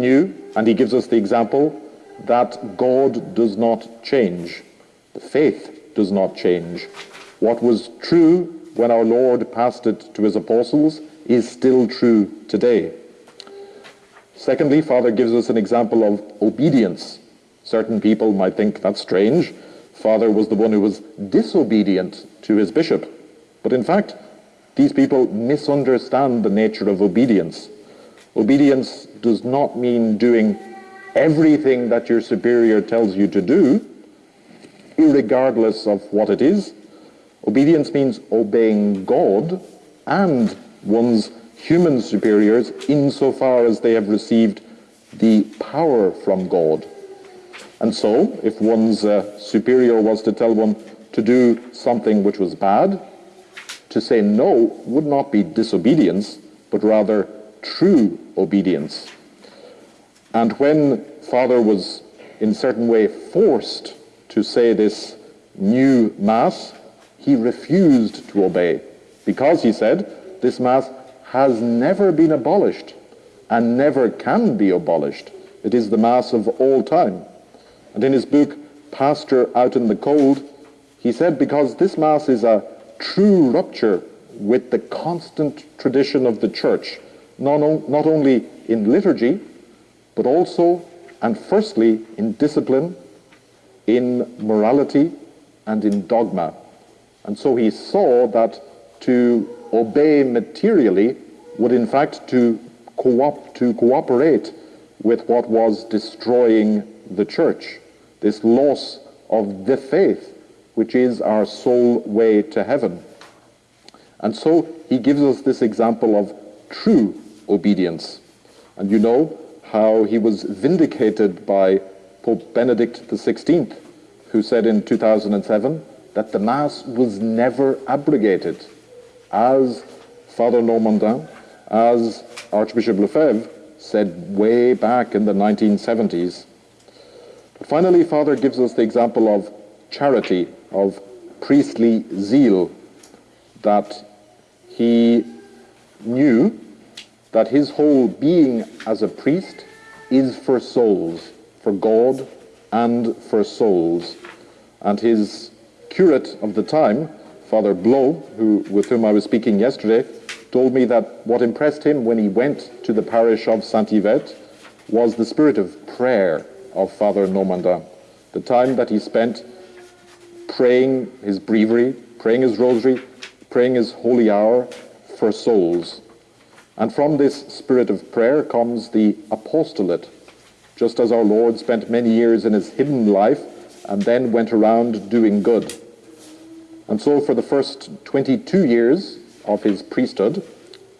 new, and he gives us the example that God does not change. The faith does not change. What was true when our Lord passed it to his apostles is still true today. Secondly, Father gives us an example of obedience. Certain people might think that's strange. Father was the one who was disobedient to his bishop. But in fact, these people misunderstand the nature of obedience. Obedience does not mean doing everything that your superior tells you to do, regardless of what it is. Obedience means obeying God and one's human superiors insofar as they have received the power from God. And so, if one's uh, superior was to tell one to do something which was bad, to say no would not be disobedience, but rather true obedience. And when Father was in certain way forced to say this new Mass, he refused to obey because he said this Mass has never been abolished and never can be abolished. It is the Mass of all time. And in his book, Pastor Out in the Cold, he said because this Mass is a true rupture with the constant tradition of the Church, not, not only in liturgy, but also and firstly in discipline, in morality, and in dogma. And so he saw that to obey materially would in fact to, co- to cooperate with what was destroying the church, this loss of the faith, which is our sole way to heaven. And so he gives us this example of true obedience. And you know how he was vindicated by Pope Benedict XVI, who said in 2007 that the Mass was never abrogated, as Father Normandin, as Archbishop Lefebvre said way back in the 1970s. But finally, Father gives us the example of charity, of priestly zeal, that he knew that his whole being as a priest is for souls, for God and for souls. And his curate of the time, Father Blow, who, with whom I was speaking yesterday, told me that what impressed him when he went to the parish of Saint Yvette was the spirit of prayer of Father Normandin. The time that he spent praying his breviary, praying his rosary, praying his holy hour for souls. And from this spirit of prayer comes the apostolate, just as our Lord spent many years in his hidden life and then went around doing good. And so for the first 22 years of his priesthood,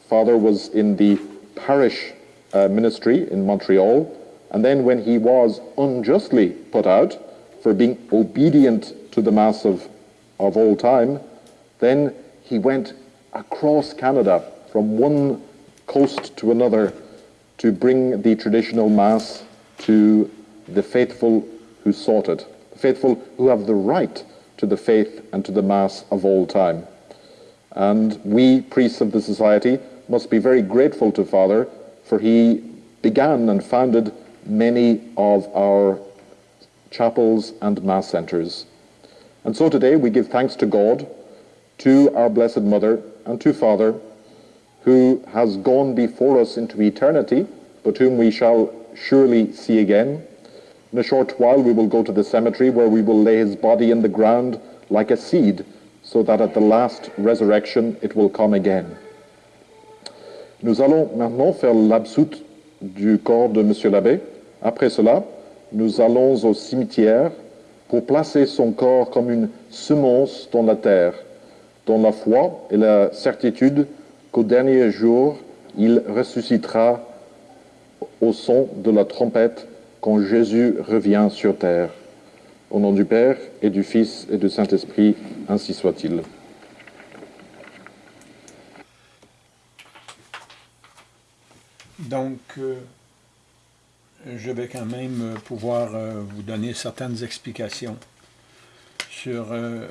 Father was in the parish uh, ministry in Montreal, and then when he was unjustly put out for being obedient to the Mass of, of all time, then he went across Canada from one coast to another to bring the traditional Mass to the faithful who sought it, the faithful who have the right to the faith and to the Mass of all time. And we, priests of the Society, must be very grateful to Father, for he began and founded many of our chapels and Mass centres. And so today we give thanks to God, to our Blessed Mother, and to Father, who has gone before us into eternity, but whom we shall surely see again. In a short while we will go to the cemetery where we will lay his body in the ground like a seed, so that at the last resurrection it will come again. Nous allons maintenant faire l'absoute du corps de Monsieur l'abbé. Après cela, nous allons au cimetière pour placer son corps comme une semence dans la terre, dans la foi et la certitude qu'au dernier jour, il ressuscitera au son de la trompette quand Jésus revient sur terre. Au nom du Père et du Fils et du Saint-Esprit, ainsi soit-il. Donc, euh, je vais quand même pouvoir euh, vous donner certaines explications sur euh,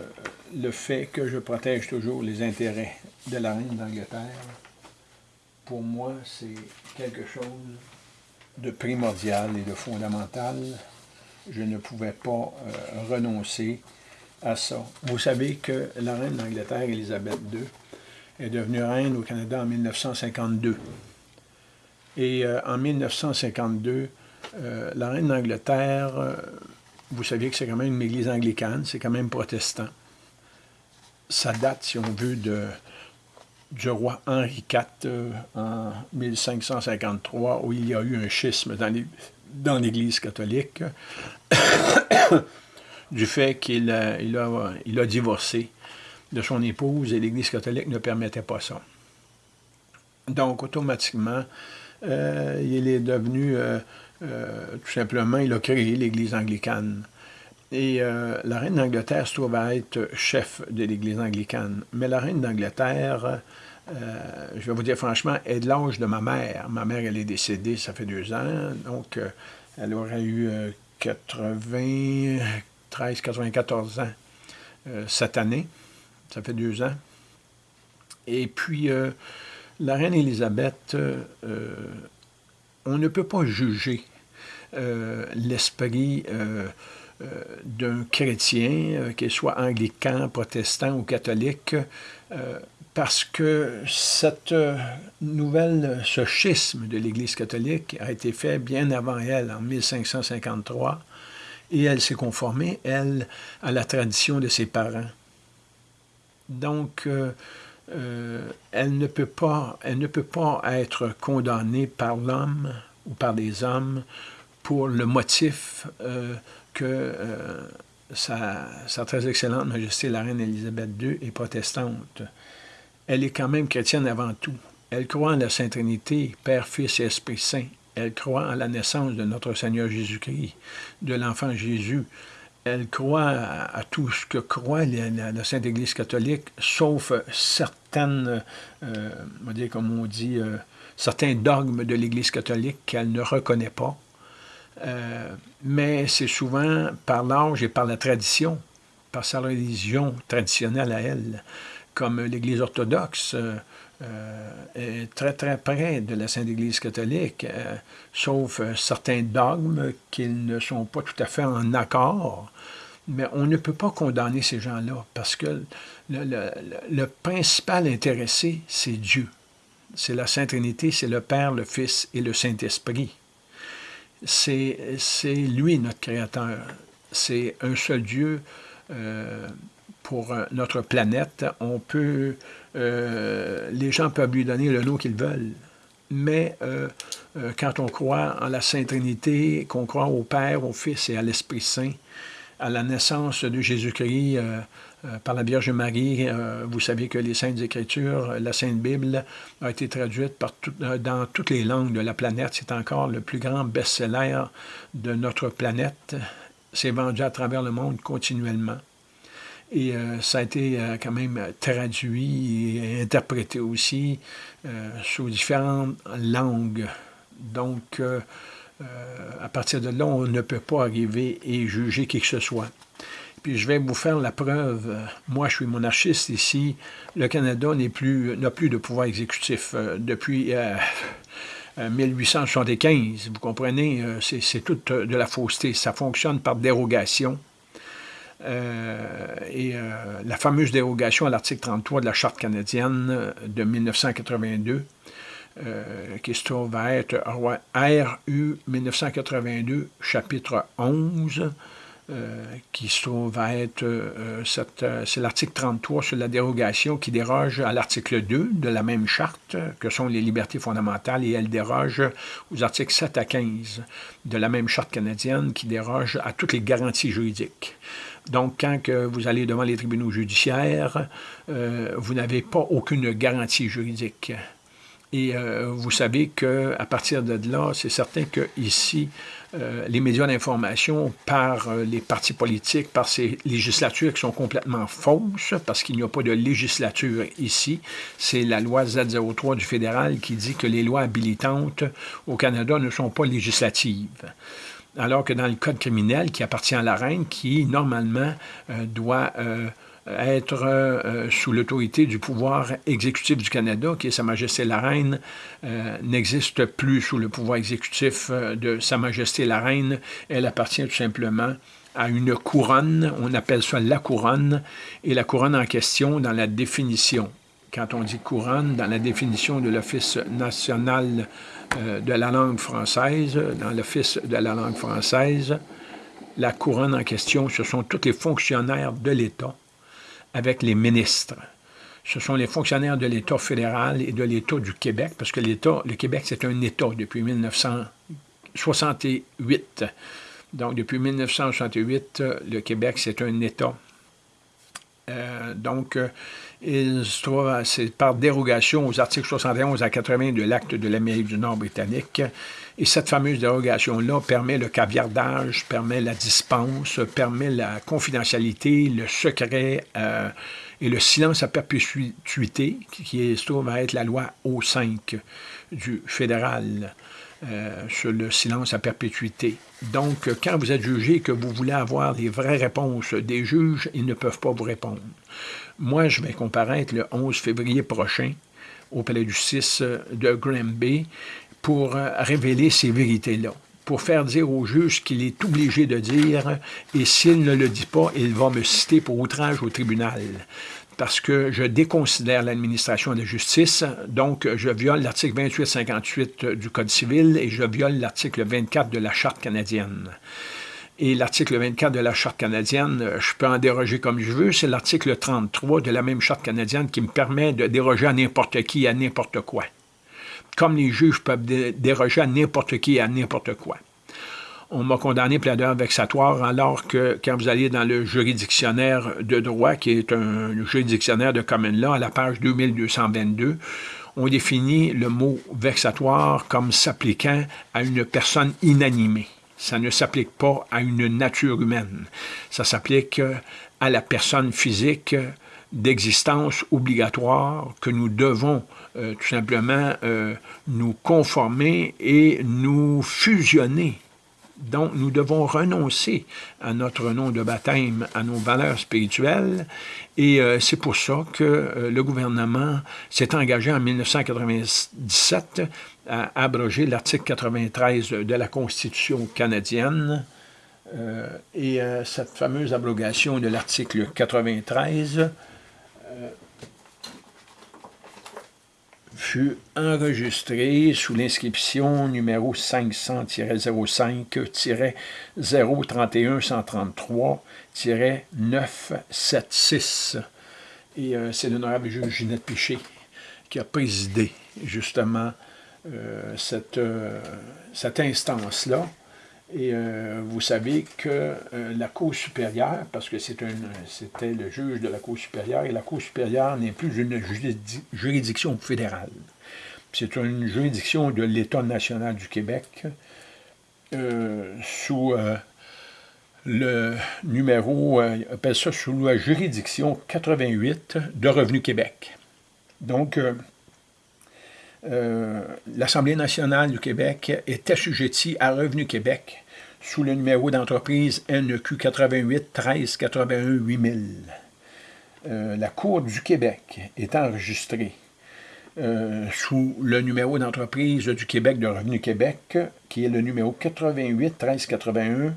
le fait que je protège toujours les intérêts de la reine d'Angleterre. Pour moi, c'est quelque chose de primordial et de fondamental. Je ne pouvais pas euh, renoncer à ça. Vous savez que la reine d'Angleterre, Élisabeth II, est devenue reine au Canada en 1952. Et euh, en 1952, euh, la reine d'Angleterre, vous savez que c'est quand même une église anglicane, c'est quand même protestant. Ça date, si on veut, de, du roi Henri IV en 1553, où il y a eu un schisme dans l'Église catholique, du fait qu'il il a, divorcé de son épouse et l'Église catholique ne permettait pas ça. Donc, automatiquement, euh, il est devenu, euh, euh, tout simplement, il a créé l'Église anglicane. Et la reine d'Angleterre se trouve à être chef de l'Église anglicane. Mais la reine d'Angleterre, je vais vous dire franchement, est de l'âge de ma mère. Ma mère, elle est décédée, ça fait deux ans, donc elle aurait eu 80, 13, 94 ans cette année. Ça fait deux ans. Et puis, la reine Élisabeth, euh, on ne peut pas juger l'esprit d'un chrétien, qu'il soit anglican, protestant ou catholique, parce que cette nouvelle, ce schisme de l'Église catholique a été fait bien avant elle, en 1553, et elle s'est conformée, elle, à la tradition de ses parents. Donc, euh, euh, elle, ne peut pas, elle ne peut pas être condamnée par l'homme ou par des hommes pour le motif euh, que sa, sa, très excellente Majesté la Reine Élisabeth II est protestante. Elle est quand même chrétienne avant tout. Elle croit en la Sainte Trinité, Père, Fils et Esprit Saint. Elle croit en la naissance de notre Seigneur Jésus-Christ, de l'enfant Jésus. Elle croit à, tout ce que croit la, Sainte Église catholique, sauf certaines, euh, on dire, comme on dit, euh, certains dogmes de l'Église catholique qu'elle ne reconnaît pas. Euh, mais c'est souvent par l'âge et par la tradition, par sa religion traditionnelle à elle, comme l'Église orthodoxe. Est très très près de la Sainte Église catholique, sauf certains dogmes qui ne sont pas tout à fait en accord. Mais on ne peut pas condamner ces gens-là parce que le, principal intéressé, c'est Dieu. C'est la Sainte Trinité, c'est le Père, le Fils et le Saint-Esprit. C'est lui notre Créateur. C'est un seul Dieu pour notre planète. On peut euh, les gens peuvent lui donner le nom qu'ils veulent. Mais euh, euh, quand on croit en la Sainte Trinité, qu'on croit au Père, au Fils et à l'Esprit Saint, à la naissance de Jésus-Christ par la Vierge Marie, vous savez que les Saintes Écritures, la Sainte Bible, a été traduite dans toutes les langues de la planète. C'est encore le plus grand best-seller de notre planète. C'est vendu à travers le monde continuellement. Et euh, ça a été euh, quand même traduit et interprété aussi euh, sous différentes langues. Donc, à partir de là, on ne peut pas arriver et juger qui que ce soit. Puis je vais vous faire la preuve. Moi, je suis monarchiste ici. Le Canada n'a plus, de pouvoir exécutif depuis 1875. Vous comprenez? C'est toute de la fausseté. Ça fonctionne par dérogation. Euh, et euh, la fameuse dérogation à l'article 33 de la Charte canadienne de 1982, euh, qui se trouve à être RU 1982, chapitre 11, qui se trouve à être, c'est l'article 33 sur la dérogation qui déroge à l'article 2 de la même charte, que sont les libertés fondamentales, et elle déroge aux articles 7 à 15 de la même charte canadienne qui déroge à toutes les garanties juridiques. Donc, quand vous allez devant les tribunaux judiciaires, euh, vous n'avez pas aucune garantie juridique. Et euh, vous savez qu'à partir de là, c'est certain que ici, euh, les médias d'information, par les partis politiques, par ces législatures qui sont complètement fausses, parce qu'il n'y a pas de législature ici, c'est la loi Z03 du fédéral qui dit que les lois habilitantes au Canada ne sont pas législatives. Alors que dans le code criminel qui appartient à la reine, qui normalement euh, doit euh, être euh, sous l'autorité du pouvoir exécutif du Canada, qui est Sa Majesté la Reine, euh, n'existe plus sous le pouvoir exécutif euh, de Sa Majesté la Reine. Elle appartient tout simplement à une couronne, on appelle ça la couronne, et la couronne en question dans la définition. Quand on dit couronne, dans la définition de l'Office national de la langue française, dans l'Office de la langue française, la couronne en question, ce sont tous les fonctionnaires de l'État avec les ministres. Ce sont les fonctionnaires de l'État fédéral et de l'État du Québec, parce que l'État, le Québec, c'est un État depuis 1968. Donc, depuis 1968, le Québec, c'est un État. Euh, donc, euh, c'est par dérogation aux articles 71 à 80 de l'Acte de l'Amérique du Nord britannique. Et cette fameuse dérogation-là permet le caviardage, permet la dispense, permet la confidentialité, le secret euh, et le silence à perpétuité, qui se trouve à être la loi O5 du fédéral. Euh, sur le silence à perpétuité. Donc, quand vous êtes jugé et que vous voulez avoir les vraies réponses des juges, ils ne peuvent pas vous répondre. Moi, je vais comparaître le 11 février prochain au palais du 6 de Granby pour euh, révéler ces vérités-là, pour faire dire au juge qu'il est obligé de dire, et s'il ne le dit pas, il va me citer pour outrage au tribunal parce que je déconsidère l'administration de justice, donc je viole l'article 28-58 du Code civil et je viole l'article 24 de la Charte canadienne. Et l'article 24 de la Charte canadienne, je peux en déroger comme je veux, c'est l'article 33 de la même Charte canadienne qui me permet de déroger à n'importe qui, à n'importe quoi comme les juges peuvent déroger à n'importe qui à n'importe quoi. On m'a condamné plaideur vexatoire alors que quand vous allez dans le juridictionnaire de droit, qui est un juridictionnaire de common law, à la page 2222, on définit le mot vexatoire comme s'appliquant à une personne inanimée. Ça ne s'applique pas à une nature humaine. Ça s'applique à la personne physique d'existence obligatoire que nous devons euh, tout simplement euh, nous conformer et nous fusionner. Donc, nous devons renoncer à notre nom de baptême, à nos valeurs spirituelles, et euh, c'est pour ça que le gouvernement s'est engagé en 1997 à abroger l'article 93 de la Constitution canadienne. et cette fameuse abrogation de l'article 93 fut enregistré sous l'inscription numéro 500-05-031-133-976. Et euh, c'est l'honorable juge Ginette Piché qui a présidé justement euh, euh, cette instance-là. Et euh, vous savez que euh, la Cour supérieure, parce que c'était le juge de la Cour supérieure, et la Cour supérieure n'est plus une juridiction fédérale. C'est une juridiction de l'État national du Québec euh, sous le numéro, appelle ça sous la juridiction 88 de Revenu Québec. Donc, euh, l'Assemblée nationale du Québec est assujettie à Revenu Québec sous le numéro d'entreprise NEQ 88 13 81 8000. la Cour du Québec est enregistrée euh, sous le numéro d'entreprise du Québec de Revenu Québec, qui est le numéro 88 13 81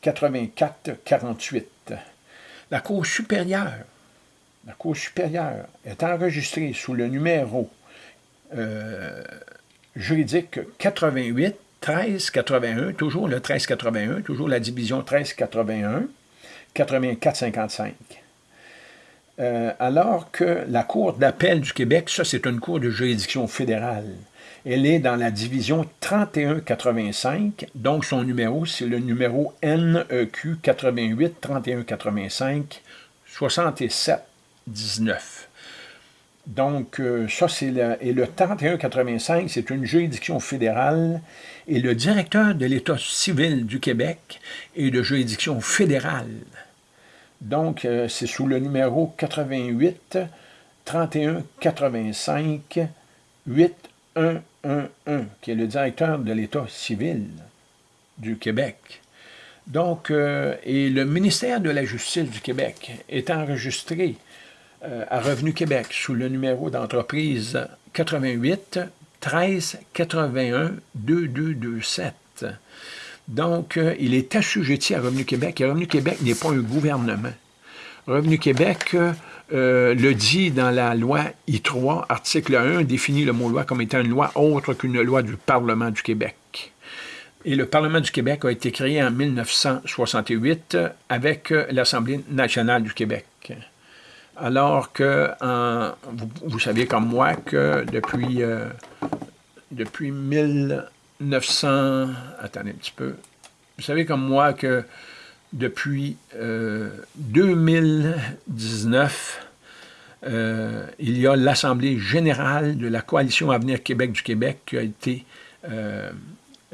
84 48. La Cour supérieure la Cour supérieure est enregistrée sous le numéro euh, juridique 88 1381, toujours le 1381, toujours la division 1381, 8455. Euh, alors que la Cour d'appel du Québec, ça c'est une cour de juridiction fédérale, elle est dans la division 3185, donc son numéro c'est le numéro NEQ 88 3185 67 19. Donc, euh, ça, c'est le, et le 3185, c'est une juridiction fédérale, et le directeur de l'État civil du Québec est de juridiction fédérale. Donc, euh, c'est sous le numéro 88 31 85 8111, qui est le directeur de l'État civil du Québec. Donc, euh, et le ministère de la Justice du Québec est enregistré à Revenu Québec sous le numéro d'entreprise 88 13 81 2227. Donc, euh, il est assujetti à Revenu Québec et Revenu Québec n'est pas un gouvernement. Revenu Québec le dit dans la loi I3, article 1, définit le mot loi comme étant une loi autre qu'une loi du Parlement du Québec. Et le Parlement du Québec a été créé en 1968 avec l'Assemblée nationale du Québec. Alors que, vous, savez comme moi que depuis, euh, depuis 1900... Attendez un petit peu. Vous savez comme moi que depuis 2019, euh, euh, il y a l'Assemblée générale de la Coalition Avenir Québec du Québec qui a été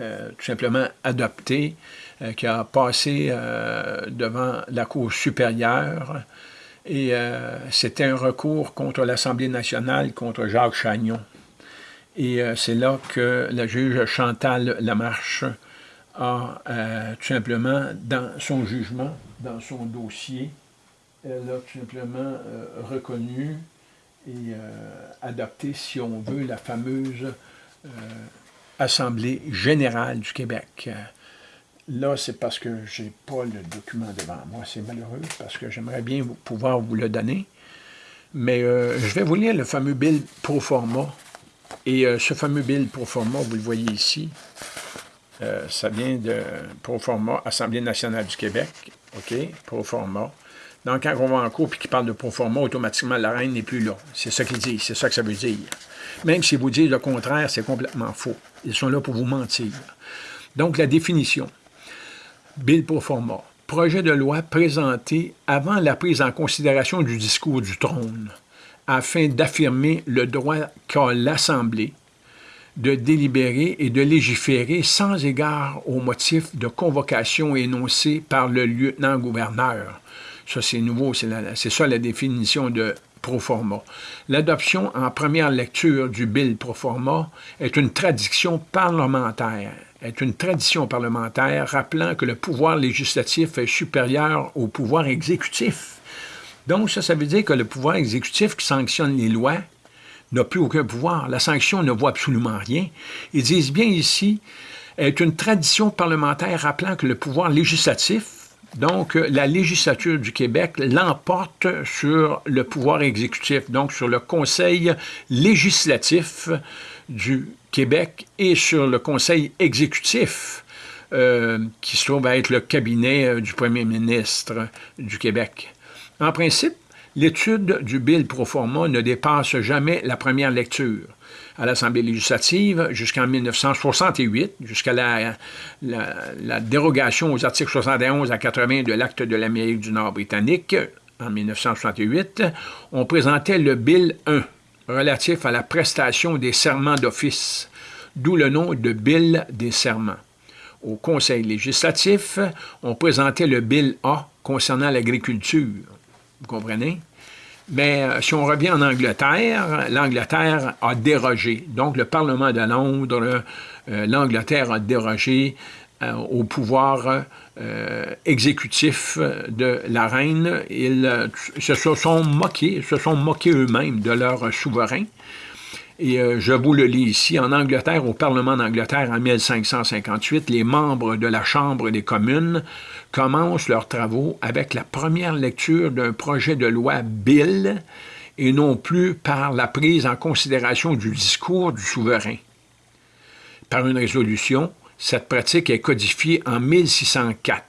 euh, tout simplement adopté, euh, qui a passé euh, devant la Cour supérieure. Et c'était un recours contre l'Assemblée nationale, contre Jacques Chagnon. Et c'est là que la juge Chantal Lamarche a tout simplement, dans son jugement, dans son dossier, elle a tout simplement reconnu et adopté, si on veut, la fameuse Assemblée générale du Québec. Là, c'est parce que je n'ai pas le document devant moi. C'est malheureux parce que j'aimerais bien pouvoir vous le donner. Mais euh, je vais vous lire le fameux bill pro forma. Et euh, ce fameux bill pro forma, vous le voyez ici, euh, ça vient de pro forma Assemblée nationale du Québec. OK, pro forma. Donc, quand on va en cours et qu'il parle de pro forma, automatiquement, la reine n'est plus là. C'est ça qu'il dit, c'est ça que ça veut dire. Même si vous dites le contraire, c'est complètement faux. Ils sont là pour vous mentir. Donc, la définition. Bill pro forma. Projet de loi présenté avant la prise en considération du discours du trône, afin d'affirmer le droit qu'a l'Assemblée de délibérer et de légiférer sans égard aux motifs de convocation énoncés par le lieutenant-gouverneur. Ça, c'est nouveau, c'est ça la définition de proforma. L'adoption en première lecture du bill proforma est une tradition parlementaire est une tradition parlementaire rappelant que le pouvoir législatif est supérieur au pouvoir exécutif. Donc, ça, ça veut dire que le pouvoir exécutif qui sanctionne les lois n'a plus aucun pouvoir. La sanction ne vaut absolument rien. Ils disent bien ici, est une tradition parlementaire rappelant que le pouvoir législatif donc, euh, la législature du Québec l'emporte sur le pouvoir exécutif, donc sur le Conseil législatif du Québec et sur le Conseil exécutif, euh, qui se trouve à être le cabinet euh, du premier ministre du Québec. En principe, l'étude du bill pro forma ne dépasse jamais la première lecture à l'Assemblée législative jusqu'en 1968, jusqu'à la, la, dérogation aux articles 71 à 80 de l'Acte de l'Amérique du Nord britannique en 1968, on présentait le Bill 1 relatif à la prestation des serments d'office, d'où le nom de Bill des serments. Au Conseil législatif, on présentait le Bill A concernant l'agriculture. Vous comprenez? Mais euh, si on revient en Angleterre, l'Angleterre a dérogé. Donc, le Parlement de Londres, euh, l'Angleterre a dérogé euh, au pouvoir exécutif de la reine. Ils se sont moqués, se sont moqués eux-mêmes de leur souverain. Et euh, je vous le lis ici. En Angleterre, au Parlement d'Angleterre, en 1558, les membres de la Chambre des communes commencent leurs travaux avec la première lecture d'un projet de loi Bill et non plus par la prise en considération du discours du souverain. Par une résolution, cette pratique est codifiée en 1604.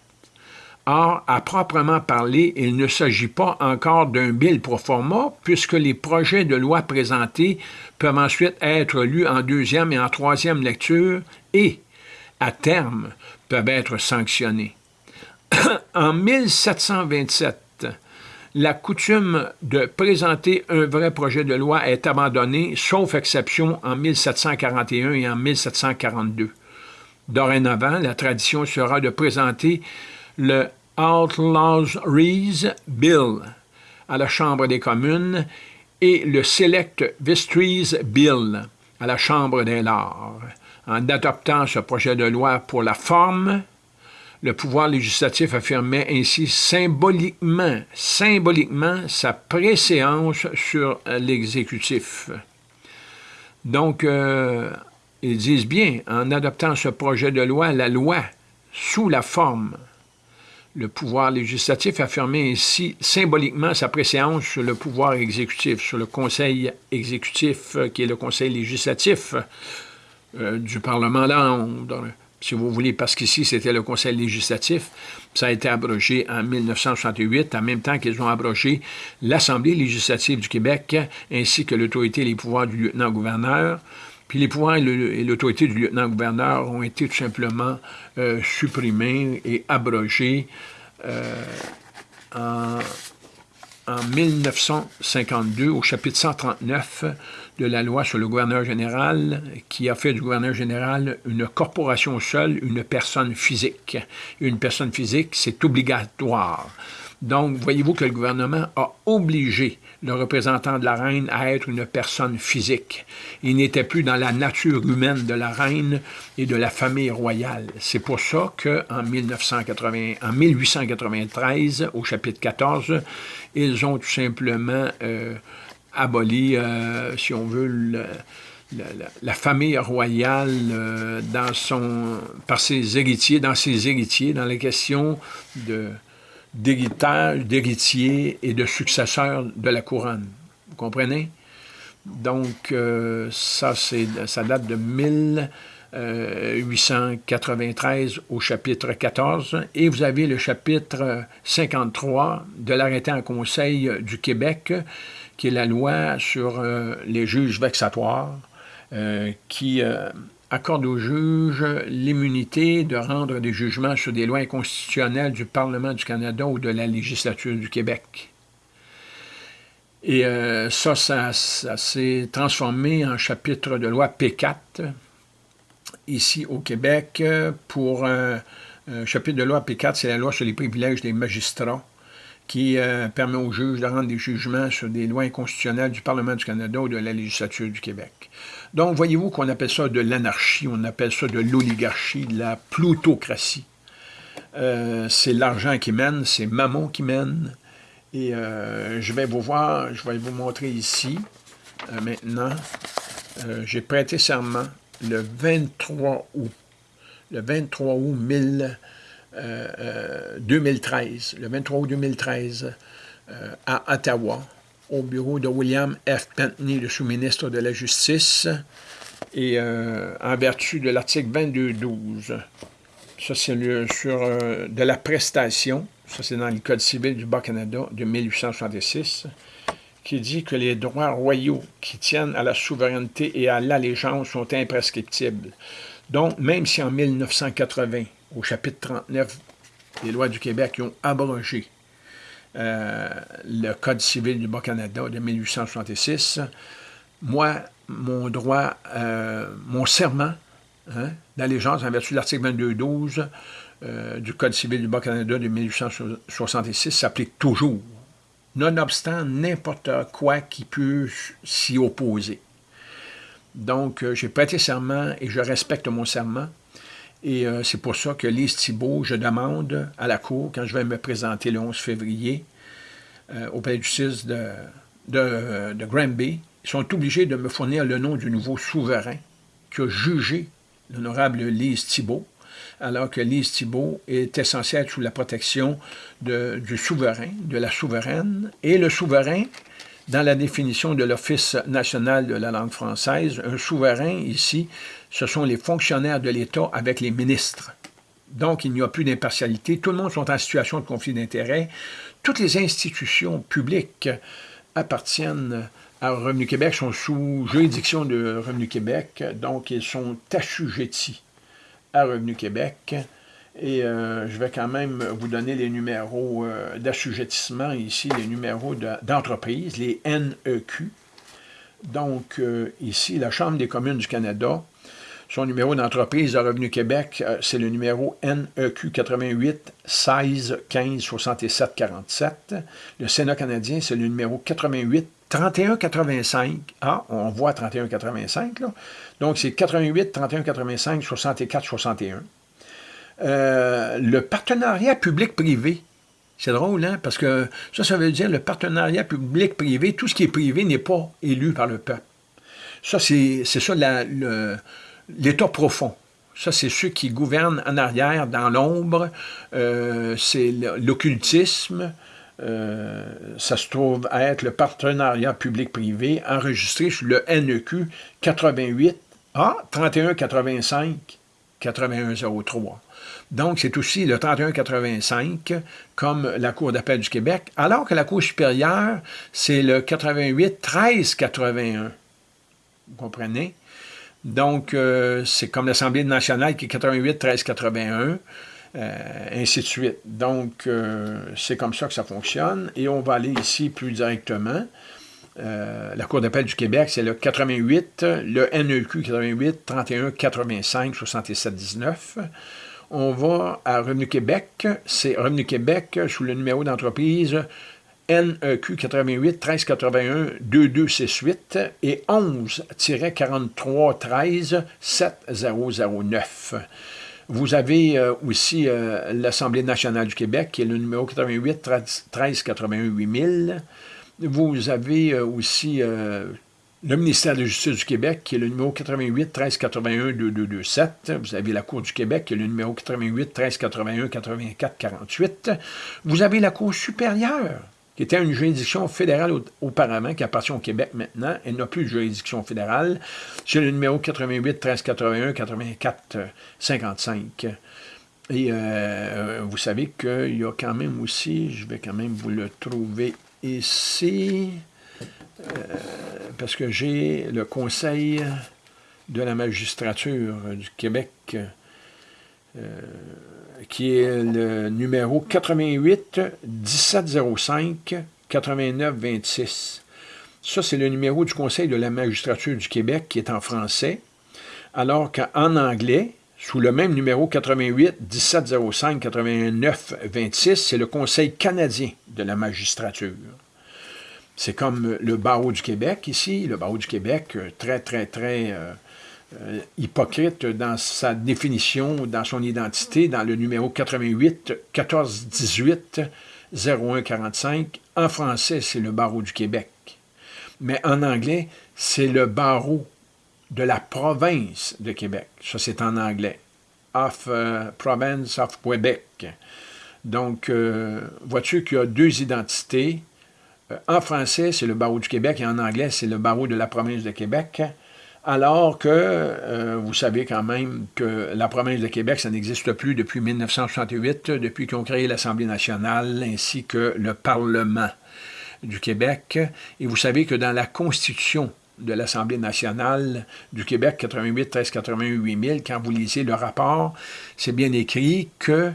Or, à proprement parler, il ne s'agit pas encore d'un bill pro forma, puisque les projets de loi présentés peuvent ensuite être lus en deuxième et en troisième lecture et, à terme, peuvent être sanctionnés. en 1727, la coutume de présenter un vrai projet de loi est abandonnée, sauf exception en 1741 et en 1742. Dorénavant, la tradition sera de présenter le Outlaws Rees Bill à la Chambre des communes et le Select Vestries Bill à la Chambre des lords. En adoptant ce projet de loi pour la forme, le pouvoir législatif affirmait ainsi symboliquement, symboliquement sa préséance sur l'exécutif. Donc, euh, ils disent bien, en adoptant ce projet de loi, la loi, sous la forme, le pouvoir législatif affirmait ainsi symboliquement sa préséance sur le pouvoir exécutif, sur le conseil exécutif, euh, qui est le conseil législatif euh, du Parlement là, si vous voulez, parce qu'ici, c'était le conseil législatif. Ça a été abrogé en 1968, en même temps qu'ils ont abrogé l'Assemblée législative du Québec, ainsi que l'autorité et les pouvoirs du lieutenant-gouverneur. Puis les pouvoirs et l'autorité du lieutenant-gouverneur ont été tout simplement euh, supprimés et abrogés euh, en, en 1952, au chapitre 139 de la loi sur le gouverneur général, qui a fait du gouverneur général une corporation seule, une personne physique. Une personne physique, c'est obligatoire. Donc, voyez-vous que le gouvernement a obligé le représentant de la reine à être une personne physique. Il n'était plus dans la nature humaine de la reine et de la famille royale. C'est pour ça qu'en en 1893, au chapitre 14, ils ont tout simplement euh, aboli, euh, si on veut, la, famille royale euh, dans son, par ses héritiers, dans ses héritiers, dans les questions d'héritage, d'héritiers et de successeurs de la couronne. Vous comprenez? Donc, euh, ça, date de 1893 au chapitre 14, et vous avez le chapitre 53 de l'arrêté en Conseil du Québec, qui est la loi sur euh, les juges vexatoires, euh, qui euh, accorde aux juges l'immunité de rendre des jugements sur des lois inconstitutionnelles du Parlement du Canada ou de la législature du Québec. Et ça, ça, s'est transformé en chapitre de loi P4, ici au Québec, pour un chapitre de loi P4, c'est la loi sur les privilèges des magistrats qui euh, permet aux juges de rendre des jugements sur des lois inconstitutionnelles du Parlement du Canada ou de la législature du Québec. Donc, voyez-vous qu'on appelle ça de l'anarchie, on appelle ça de l'oligarchie, de la plutocratie. Euh, c'est l'argent qui mène, c'est Mammon qui mène. Et euh, je vais vous voir, je vais vous montrer ici, maintenant. J'ai prêté serment le 23 août. Le 23 août 1000. 2013, euh, le 23 août 2013, euh, à Ottawa, au bureau de William F. Pentney, le sous-ministre de la Justice, et euh, en vertu de l'article 22.12. Ça, c'est sur de la prestation, ça c'est dans le Code civil du Bas-Canada de 1866, qui dit que les droits royaux qui tiennent à la souveraineté et à l'allégeance sont imprescriptibles. Donc, même si en 1980, au chapitre 39 des lois du Québec, qui ont abrogé euh, le Code civil du Bas-Canada de 1866. Moi, mon droit, euh, mon serment hein, d'allégeance en vertu de l'article 22.12 euh, du Code civil du Bas-Canada de 1866 s'applique toujours, nonobstant n'importe quoi qui peut s'y opposer. Donc, j'ai prêté serment et je respecte mon serment. Et euh, c'est pour ça que Lise Thibault, je demande à la Cour, quand je vais me présenter le 11 février euh, au palais de justice de, de, de Granby, ils sont obligés de me fournir le nom du nouveau souverain qui a jugé l'honorable Lise Thibault, alors que Lise Thibault est essentielle sous la protection du souverain, de la souveraine, et le souverain dans la définition de l'Office national de la langue française, un souverain, ici, ce sont les fonctionnaires de l'État avec les ministres. Donc, il n'y a plus d'impartialité. Tout le monde est en situation de conflit d'intérêts. Toutes les institutions publiques appartiennent à Revenu Québec, sont sous juridiction de Revenu Québec, donc ils sont assujettis à Revenu Québec. Et euh, je vais quand même vous donner les numéros euh, d'assujettissement ici, les numéros d'entreprise, les NEQ. Donc, euh, ici, la Chambre des communes du Canada, son numéro d'entreprise de Revenu Québec, c'est le numéro NEQ 88 16 15 67 47. Le Sénat canadien, c'est le numéro 88 31 85. Ah, on voit 31 85, là. Donc, c'est 88 31 85 64 61. euh, le partenariat public-privé. C'est drôle, hein? Parce que ça, ça veut dire le partenariat public-privé, tout ce qui est privé n'est pas élu par le peuple. Ça, c'est ça l'état profond. Ça, c'est ceux qui gouvernent en arrière, dans l'ombre. Euh, c'est l'occultisme. Euh, ça se trouve être le partenariat public-privé enregistré sur le NEQ 88 A 3185 8103. Donc, c'est aussi le 3185, comme la Cour d'appel du Québec, alors que la Cour supérieure, c'est le 88 1381. Vous comprenez? Donc, euh, c'est comme l'Assemblée nationale qui est 88 1381, euh, ainsi de suite. Donc, euh, c'est comme ça que ça fonctionne. Et on va aller ici plus directement. la Cour d'appel du Québec, c'est le 88, le NEQ 88 31 85 67 19. On va à Revenu Québec, c'est Revenu Québec sous le numéro d'entreprise NEQ 88 1381 2268 et 11-4313 7009. Vous avez euh, aussi euh, l'Assemblée nationale du Québec, qui est le numéro 88 13 81 8000. Vous avez euh, aussi le ministère de la Justice du Québec, qui est le numéro 88 13 81 2227. Vous avez la Cour du Québec, qui est le numéro 88 13 81 84 48. Vous avez la Cour supérieure, qui était une juridiction fédérale auparavant, qui appartient au Québec maintenant. Elle n'a plus de juridiction fédérale. C'est le numéro 88 13 81 84 55. Et euh, vous savez qu'il y a quand même aussi, je vais quand même vous le trouver ici, euh, parce que j'ai le Conseil de la magistrature du Québec, qui est le numéro 88 1705 89 26. Ça, c'est le numéro du Conseil de la magistrature du Québec qui est en français, alors qu'en anglais, sous le même numéro 88 1705 89 26, c'est le Conseil canadien de la magistrature. C'est comme le barreau du Québec ici, le barreau du Québec, euh, très, très, très euh, euh, hypocrite dans sa définition, dans son identité, dans le numéro 88 14 18 01 45. En français, c'est le barreau du Québec. Mais en anglais, c'est le barreau de la province de Québec. Ça, c'est en anglais. Of euh, Province of Quebec. Donc, euh, vois-tu qu'il y a deux identités? en français, c'est le barreau du Québec et en anglais, c'est le barreau de la province de Québec alors que euh, vous savez quand même que la province de Québec, ça n'existe plus depuis 1968, depuis qu'ils ont créé l'Assemblée nationale ainsi que le Parlement du Québec. Et vous savez que dans la Constitution de l'Assemblée nationale du Québec 88 13 88 000, quand vous lisez le rapport, c'est bien écrit que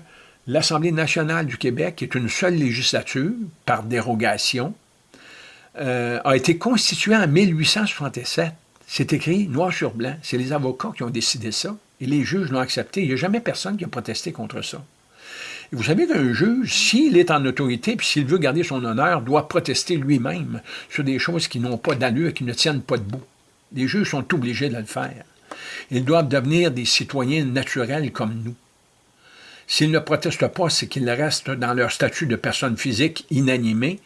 l'Assemblée nationale du Québec est une seule législature, par dérogation, euh, a été constituée en 1867 c'est écrit noir sur blanc. C'est les avocats qui ont décidé ça. Et les juges l'ont accepté. Il n'y a jamais personne qui a protesté contre ça. Et vous savez qu'un juge, s'il est en autorité, puis s'il veut garder son honneur, doit protester lui-même sur des choses qui n'ont pas d'allure, qui ne tiennent pas debout. Les juges sont obligés de le faire. Ils doivent devenir des citoyens naturels comme nous. S'ils ne protestent pas, c'est qu'ils restent dans leur statut de personne physique inanimée.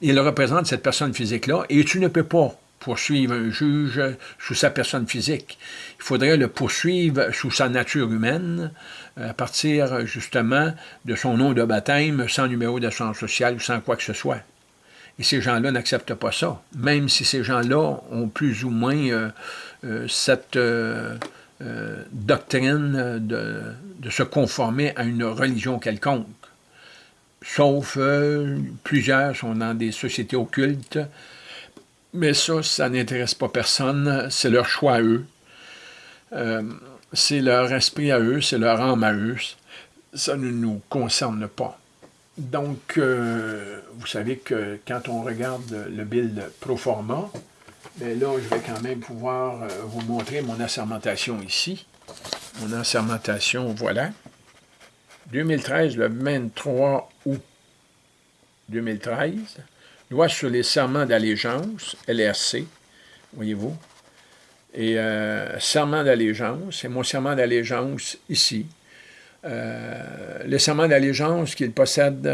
Ils représentent cette personne physique-là, et tu ne peux pas poursuivre un juge sous sa personne physique. Il faudrait le poursuivre sous sa nature humaine, euh, à partir justement de son nom de baptême, sans numéro d'assurance sociale ou sans quoi que ce soit. Et ces gens-là n'acceptent pas ça, même si ces gens-là ont plus ou moins euh, euh, cette doctrine de, de, se conformer à une religion quelconque. Sauf plusieurs sont dans des sociétés occultes, mais ça, ça n'intéresse pas personne. C'est leur choix à eux. Euh, c'est leur esprit à eux, c'est leur âme à eux. Ça ne nous concerne pas. Donc, euh, vous savez que quand on regarde le bill pro forma, bien là, je vais quand même pouvoir euh, vous montrer mon assermentation ici. Mon assermentation, voilà. 2013, le 23 août 2013 loi sur les serments d'allégeance, LRC, voyez-vous, et euh, serment d'allégeance, c'est mon serment d'allégeance ici. le serment d'allégeance qu'il possède,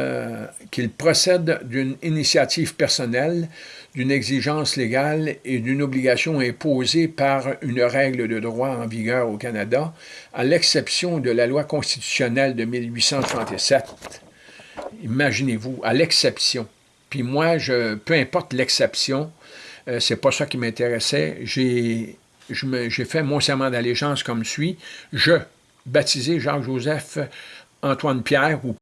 qu'il procède d'une initiative personnelle, d'une exigence légale et d'une obligation imposée par une règle de droit en vigueur au Canada, à l'exception de la loi constitutionnelle de 1837. Imaginez-vous, à l'exception. Puis moi, peu importe l'exception, euh, c'est pas ça qui m'intéressait. J'ai fait mon serment d'allégeance comme suit. Je, baptisé Jacques-Joseph Antoine Pierre ou